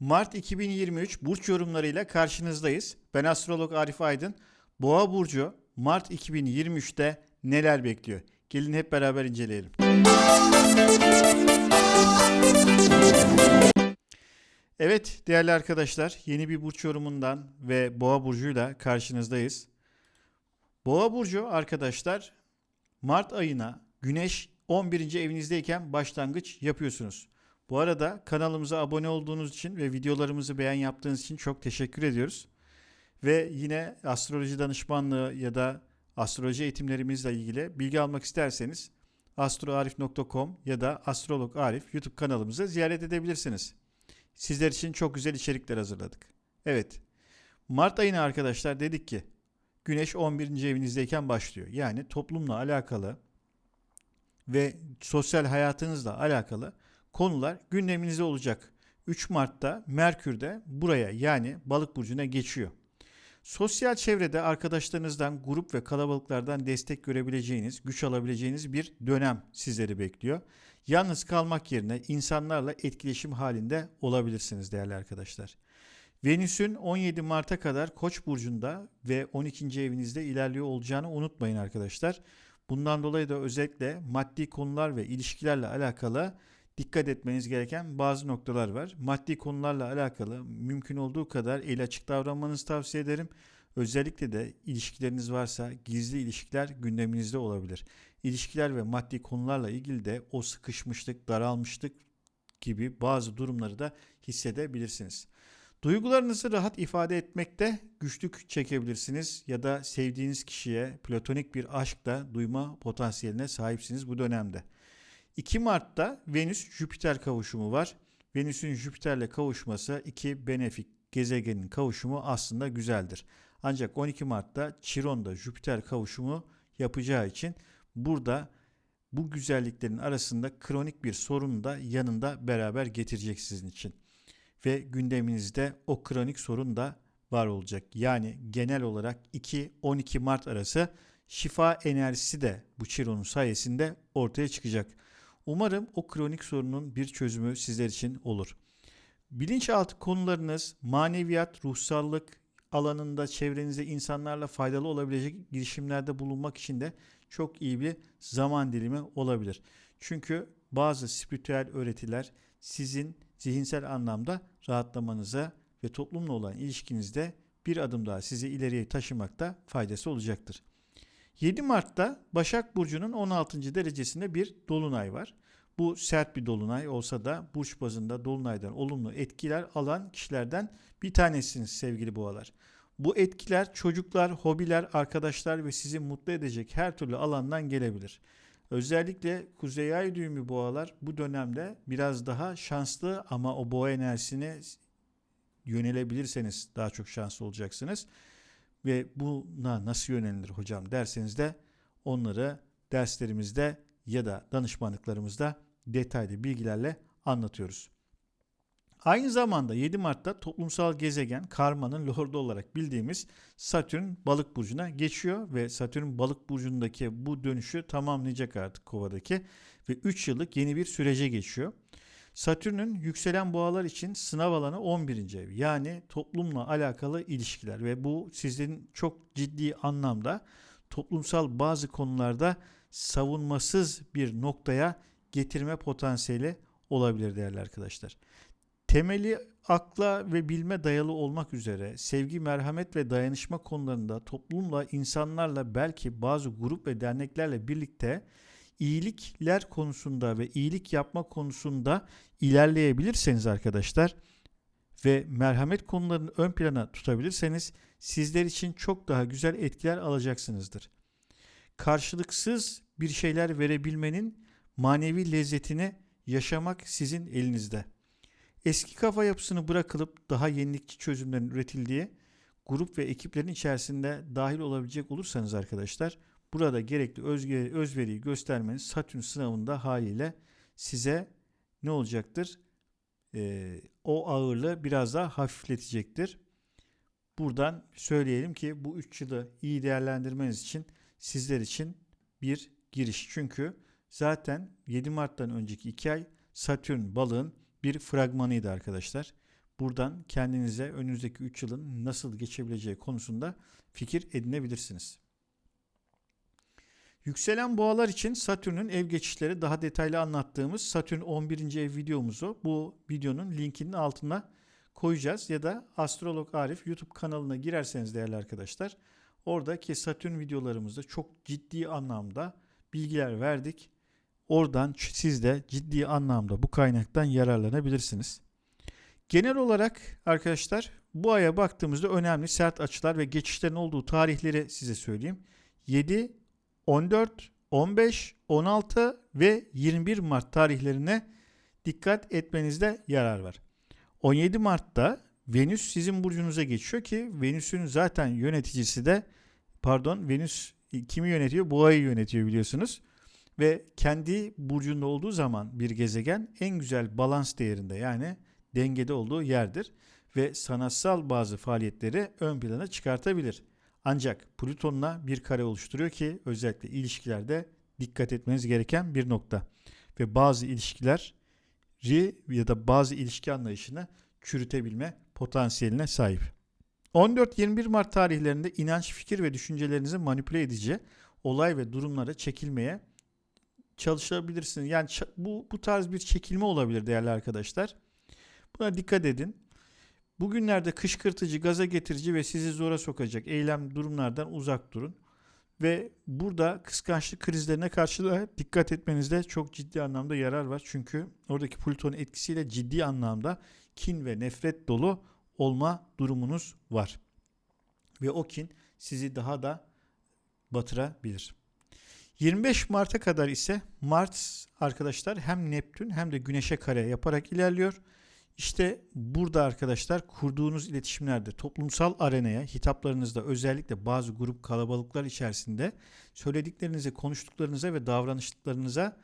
Mart 2023 burç yorumlarıyla karşınızdayız. Ben astrolog Arif Aydın. Boğa burcu Mart 2023'te neler bekliyor? Gelin hep beraber inceleyelim. Evet değerli arkadaşlar, yeni bir burç yorumundan ve Boğa burcuyla karşınızdayız. Boğa burcu arkadaşlar Mart ayına Güneş 11. evinizdeyken başlangıç yapıyorsunuz. Bu arada kanalımıza abone olduğunuz için ve videolarımızı beğen yaptığınız için çok teşekkür ediyoruz. Ve yine astroloji danışmanlığı ya da astroloji eğitimlerimizle ilgili bilgi almak isterseniz astroarif.com ya da astrolog Arif YouTube kanalımızı ziyaret edebilirsiniz. Sizler için çok güzel içerikler hazırladık. Evet. Mart ayına arkadaşlar dedik ki Güneş 11. evinizdeyken başlıyor. Yani toplumla alakalı ve sosyal hayatınızla alakalı konular gündeminizde olacak. 3 Mart'ta Merkür de buraya yani balık burcuna geçiyor. Sosyal çevrede arkadaşlarınızdan, grup ve kalabalıklardan destek görebileceğiniz, güç alabileceğiniz bir dönem sizleri bekliyor. Yalnız kalmak yerine insanlarla etkileşim halinde olabilirsiniz değerli arkadaşlar. Venüs'ün 17 Mart'a kadar Koç burcunda ve 12. evinizde ilerliyor olacağını unutmayın arkadaşlar. Bundan dolayı da özellikle maddi konular ve ilişkilerle alakalı dikkat etmeniz gereken bazı noktalar var. Maddi konularla alakalı mümkün olduğu kadar el açık davranmanızı tavsiye ederim. Özellikle de ilişkileriniz varsa gizli ilişkiler gündeminizde olabilir. İlişkiler ve maddi konularla ilgili de o sıkışmışlık, daralmışlık gibi bazı durumları da hissedebilirsiniz. Duygularınızı rahat ifade etmekte güçlük çekebilirsiniz ya da sevdiğiniz kişiye platonik bir aşkla duyma potansiyeline sahipsiniz bu dönemde. 2 Mart'ta Venüs-Jüpiter kavuşumu var. Venüs'ün Jüpiter'le kavuşması iki benefik gezegenin kavuşumu aslında güzeldir. Ancak 12 Mart'ta Chiron'da Jüpiter kavuşumu yapacağı için burada bu güzelliklerin arasında kronik bir sorun da yanında beraber getirecek sizin için. Ve gündeminizde o kronik sorun da var olacak. Yani genel olarak 2-12 Mart arası şifa enerjisi de bu Chiron'un sayesinde ortaya çıkacak. Umarım o kronik sorunun bir çözümü sizler için olur. Bilinçaltı konularınız maneviyat, ruhsallık alanında çevrenize insanlarla faydalı olabilecek girişimlerde bulunmak için de çok iyi bir zaman dilimi olabilir. Çünkü bazı spiritüel öğretiler sizin zihinsel anlamda rahatlamanıza ve toplumla olan ilişkinizde bir adım daha sizi ileriye taşımakta faydası olacaktır. 7 Mart'ta Başak Burcu'nun 16. derecesinde bir dolunay var. Bu sert bir dolunay olsa da burç bazında dolunaydan olumlu etkiler alan kişilerden bir tanesiniz sevgili boğalar. Bu etkiler çocuklar, hobiler, arkadaşlar ve sizi mutlu edecek her türlü alandan gelebilir. Özellikle kuzey ay düğümü boğalar bu dönemde biraz daha şanslı ama o boğa enerjisine yönelebilirseniz daha çok şanslı olacaksınız. Ve buna nasıl yönelilir hocam derseniz de onları derslerimizde ya da danışmanlıklarımızda detaylı bilgilerle anlatıyoruz. Aynı zamanda 7 Mart'ta toplumsal gezegen karmanın lordu olarak bildiğimiz Satürn balık burcuna geçiyor ve Satürn balık burcundaki bu dönüşü tamamlayacak artık kovadaki ve 3 yıllık yeni bir sürece geçiyor. Satürn'ün yükselen boğalar için sınav alanı 11. ev. Yani toplumla alakalı ilişkiler ve bu sizin çok ciddi anlamda toplumsal bazı konularda savunmasız bir noktaya getirme potansiyeli olabilir değerli arkadaşlar. Temeli akla ve bilme dayalı olmak üzere sevgi, merhamet ve dayanışma konularında toplumla, insanlarla belki bazı grup ve derneklerle birlikte iyilikler konusunda ve iyilik yapma konusunda ilerleyebilirseniz arkadaşlar ve merhamet konularını ön plana tutabilirseniz sizler için çok daha güzel etkiler alacaksınızdır. Karşılıksız bir şeyler verebilmenin manevi lezzetini yaşamak sizin elinizde. Eski kafa yapısını bırakılıp daha yenilikçi çözümlerin üretildiği grup ve ekiplerin içerisinde dahil olabilecek olursanız arkadaşlar burada gerekli özge, özveriyi göstermeniz Satürn sınavında haliyle size ne olacaktır? Ee, o ağırlığı biraz daha hafifletecektir. Buradan söyleyelim ki bu 3 yılı iyi değerlendirmeniz için sizler için bir giriş. Çünkü zaten 7 Mart'tan önceki 2 ay Satürn balığın bir fragmanıydı arkadaşlar. buradan kendinize önünüzdeki 3 yılın nasıl geçebileceği konusunda fikir edinebilirsiniz. Yükselen boğalar için Satürn'ün ev geçişleri daha detaylı anlattığımız Satürn 11. ev videomuzu bu videonun linkinin altına koyacağız ya da Astrolog Arif YouTube kanalına girerseniz değerli arkadaşlar oradaki Satürn videolarımızda çok ciddi anlamda bilgiler verdik. Oradan siz de ciddi anlamda bu kaynaktan yararlanabilirsiniz. Genel olarak arkadaşlar bu aya baktığımızda önemli sert açılar ve geçişlerin olduğu tarihleri size söyleyeyim. 7, 14, 15, 16 ve 21 Mart tarihlerine dikkat etmenizde yarar var. 17 Mart'ta Venüs sizin burcunuza geçiyor ki Venüs'ün zaten yöneticisi de pardon Venüs kimi yönetiyor? Boğayı yönetiyor biliyorsunuz. Ve kendi burcunda olduğu zaman bir gezegen en güzel balans değerinde yani dengede olduğu yerdir ve sanatsal bazı faaliyetleri ön plana çıkartabilir. Ancak Plüton'la bir kare oluşturuyor ki özellikle ilişkilerde dikkat etmeniz gereken bir nokta. Ve bazı ilişkiler ya da bazı ilişki anlayışını çürütebilme potansiyeline sahip. 14-21 Mart tarihlerinde inanç, fikir ve düşüncelerinizi manipüle edici olay ve durumlara çekilmeye çalışabilirsiniz. Yani bu bu tarz bir çekilme olabilir değerli arkadaşlar. Buna dikkat edin. Bugünlerde kışkırtıcı, gaza getirici ve sizi zora sokacak eylem durumlardan uzak durun. Ve burada kıskançlık krizlerine karşı da dikkat etmenizde çok ciddi anlamda yarar var. Çünkü oradaki Plüton etkisiyle ciddi anlamda kin ve nefret dolu olma durumunuz var. Ve o kin sizi daha da batırabilir. 25 Mart'a kadar ise Mart arkadaşlar hem Neptün hem de Güneş'e kare yaparak ilerliyor. İşte burada arkadaşlar kurduğunuz iletişimlerde toplumsal arenaya hitaplarınızda özellikle bazı grup kalabalıklar içerisinde söylediklerinize, konuştuklarınıza ve davranışlarınıza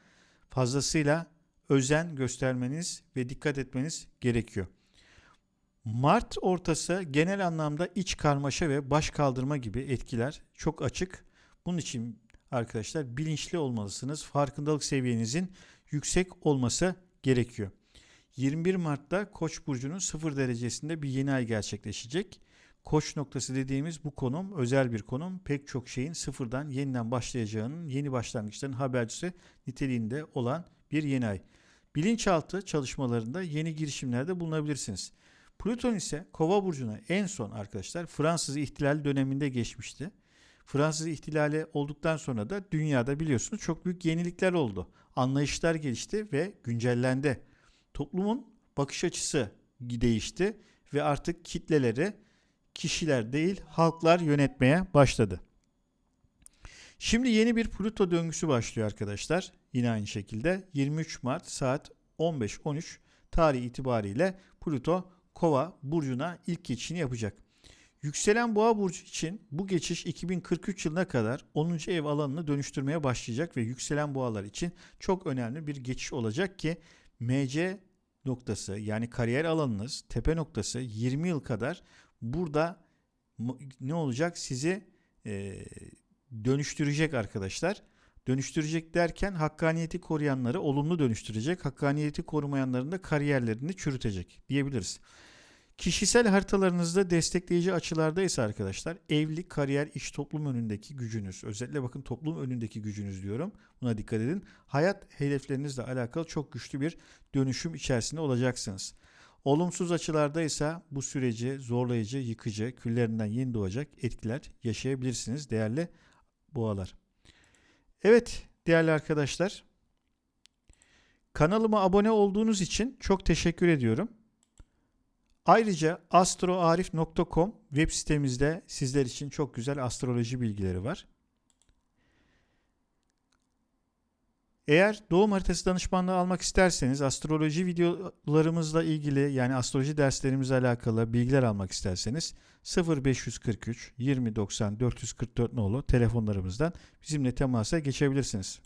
fazlasıyla özen göstermeniz ve dikkat etmeniz gerekiyor. Mart ortası genel anlamda iç karmaşa ve baş kaldırma gibi etkiler çok açık. Bunun için arkadaşlar bilinçli olmalısınız. Farkındalık seviyenizin yüksek olması gerekiyor. 21 Mart'ta Koç burcunun 0 derecesinde bir yeni ay gerçekleşecek. Koç noktası dediğimiz bu konum özel bir konum. Pek çok şeyin sıfırdan yeniden başlayacağının yeni başlangıçların habercisi niteliğinde olan bir yeni ay. Bilinçaltı çalışmalarında yeni girişimlerde bulunabilirsiniz. Plüton ise Kova burcuna en son arkadaşlar Fransız ihtilal döneminde geçmişti. Fransız ihtilali olduktan sonra da dünyada biliyorsunuz çok büyük yenilikler oldu. Anlayışlar gelişti ve güncellendi. Toplumun bakış açısı değişti ve artık kitleleri kişiler değil halklar yönetmeye başladı. Şimdi yeni bir Plüto döngüsü başlıyor arkadaşlar. Yine aynı şekilde 23 Mart saat 15.13 tarih itibariyle Plüto Kova burcuna ilk geçişini yapacak. Yükselen boğa burcu için bu geçiş 2043 yılına kadar 10. ev alanını dönüştürmeye başlayacak ve yükselen boğalar için çok önemli bir geçiş olacak ki MC noktası yani kariyer alanınız tepe noktası 20 yıl kadar burada ne olacak sizi e, dönüştürecek arkadaşlar. Dönüştürecek derken hakkaniyeti koruyanları olumlu dönüştürecek, hakkaniyeti korumayanların da kariyerlerini çürütecek diyebiliriz. Kişisel haritalarınızda destekleyici açılarda ise arkadaşlar evlilik, kariyer, iş, toplum önündeki gücünüz. Özellikle bakın toplum önündeki gücünüz diyorum. Buna dikkat edin. Hayat hedeflerinizle alakalı çok güçlü bir dönüşüm içerisinde olacaksınız. Olumsuz açılarda ise bu süreci zorlayıcı, yıkıcı, küllerinden yeni doğacak etkiler yaşayabilirsiniz değerli boğalar. Evet değerli arkadaşlar. Kanalıma abone olduğunuz için çok teşekkür ediyorum. Ayrıca astroarif.com web sitemizde sizler için çok güzel astroloji bilgileri var. Eğer doğum haritası danışmanlığı almak isterseniz astroloji videolarımızla ilgili yani astroloji derslerimizle alakalı bilgiler almak isterseniz 0543 2090 444 nolu telefonlarımızdan bizimle temasa geçebilirsiniz.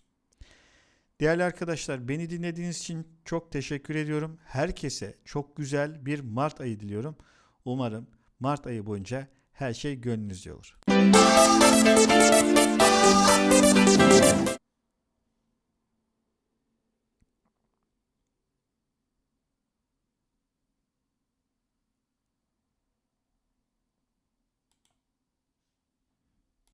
Değerli arkadaşlar beni dinlediğiniz için çok teşekkür ediyorum. Herkese çok güzel bir Mart ayı diliyorum. Umarım Mart ayı boyunca her şey gönlünüzce olur.